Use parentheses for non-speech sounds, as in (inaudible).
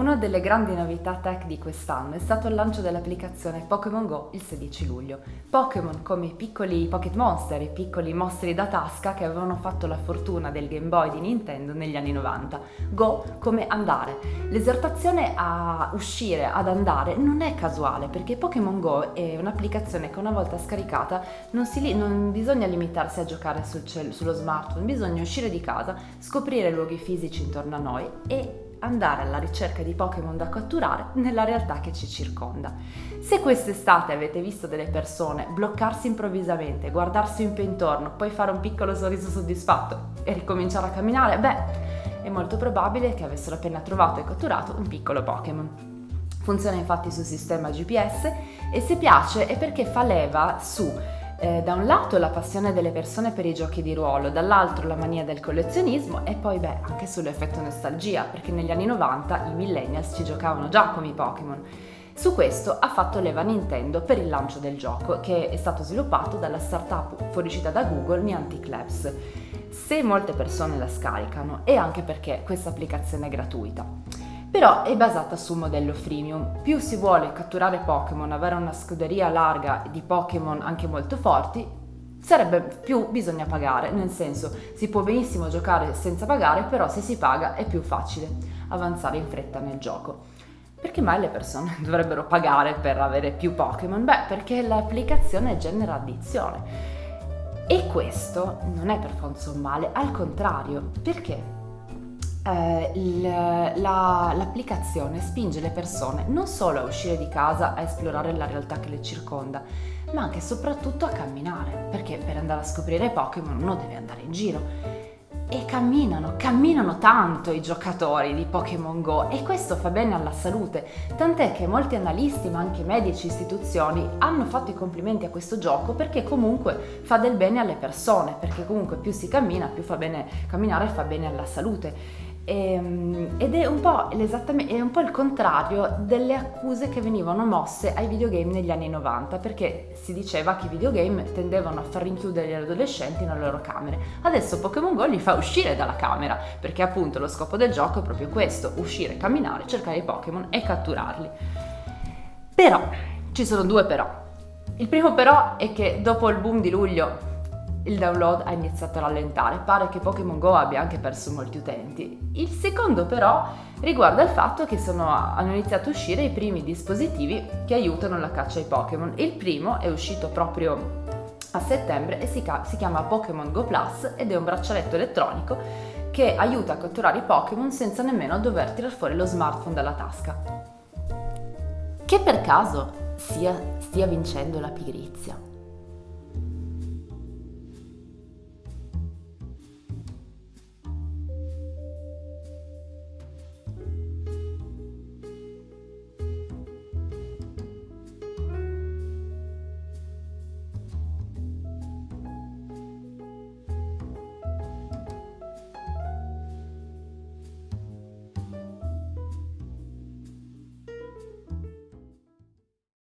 Una delle grandi novità tech di quest'anno è stato il lancio dell'applicazione Pokémon Go il 16 luglio. Pokémon come i piccoli Pocket Monster, i piccoli mostri da tasca che avevano fatto la fortuna del Game Boy di Nintendo negli anni 90. Go come andare. L'esortazione a uscire, ad andare, non è casuale perché Pokémon Go è un'applicazione che una volta scaricata non, si, non bisogna limitarsi a giocare sul sullo smartphone, bisogna uscire di casa, scoprire luoghi fisici intorno a noi e andare alla ricerca di Pokémon da catturare nella realtà che ci circonda. Se quest'estate avete visto delle persone bloccarsi improvvisamente, guardarsi un po' intorno, poi fare un piccolo sorriso soddisfatto e ricominciare a camminare, beh, è molto probabile che avessero appena trovato e catturato un piccolo Pokémon. Funziona infatti sul sistema GPS e se piace è perché fa leva su eh, da un lato la passione delle persone per i giochi di ruolo, dall'altro la mania del collezionismo e poi beh anche sull'effetto nostalgia perché negli anni 90 i millennials ci giocavano già come i Pokémon. Su questo ha fatto leva Nintendo per il lancio del gioco che è stato sviluppato dalla startup fuoriuscita da Google Niantic Labs. Se molte persone la scaricano è anche perché questa applicazione è gratuita però è basata su un modello freemium. Più si vuole catturare Pokémon, avere una scuderia larga di Pokémon anche molto forti, sarebbe più bisogna pagare, nel senso si può benissimo giocare senza pagare, però se si paga è più facile avanzare in fretta nel gioco. Perché mai le persone (laughs) dovrebbero pagare per avere più Pokémon? Beh, perché l'applicazione genera addizione. E questo non è per forza un male, al contrario, perché eh, la, l'applicazione spinge le persone non solo a uscire di casa a esplorare la realtà che le circonda, ma anche e soprattutto a camminare, perché per andare a scoprire Pokémon uno deve andare in giro. E camminano, camminano tanto i giocatori di Pokémon Go e questo fa bene alla salute, tant'è che molti analisti ma anche medici istituzioni hanno fatto i complimenti a questo gioco perché comunque fa del bene alle persone, perché comunque più si cammina, più fa bene camminare fa bene alla salute. Ehm, ed è un, è un, po', il contrario delle accuse che venivano mosse ai videogame negli anni 90 perché si diceva che i videogame tendevano a far rinchiudere gli adolescenti nelle loro camere. Adesso Pokémon Go li fa uscire dalla camera perché appunto lo scopo del gioco è proprio questo uscire, camminare, cercare i Pokémon e catturarli. Però ci sono due però. Il primo però è che dopo il boom di luglio il download ha iniziato a rallentare, pare che Pokémon Go abbia anche perso molti utenti. Il secondo però riguarda il fatto che sono, hanno iniziato a uscire i primi dispositivi che aiutano la caccia ai Pokémon. Il primo è uscito proprio a settembre e si, si chiama Pokémon Go Plus ed è un braccialetto elettronico che aiuta a catturare i Pokémon senza nemmeno dover tirar fuori lo smartphone dalla tasca. Che per caso sia, stia vincendo la pigrizia.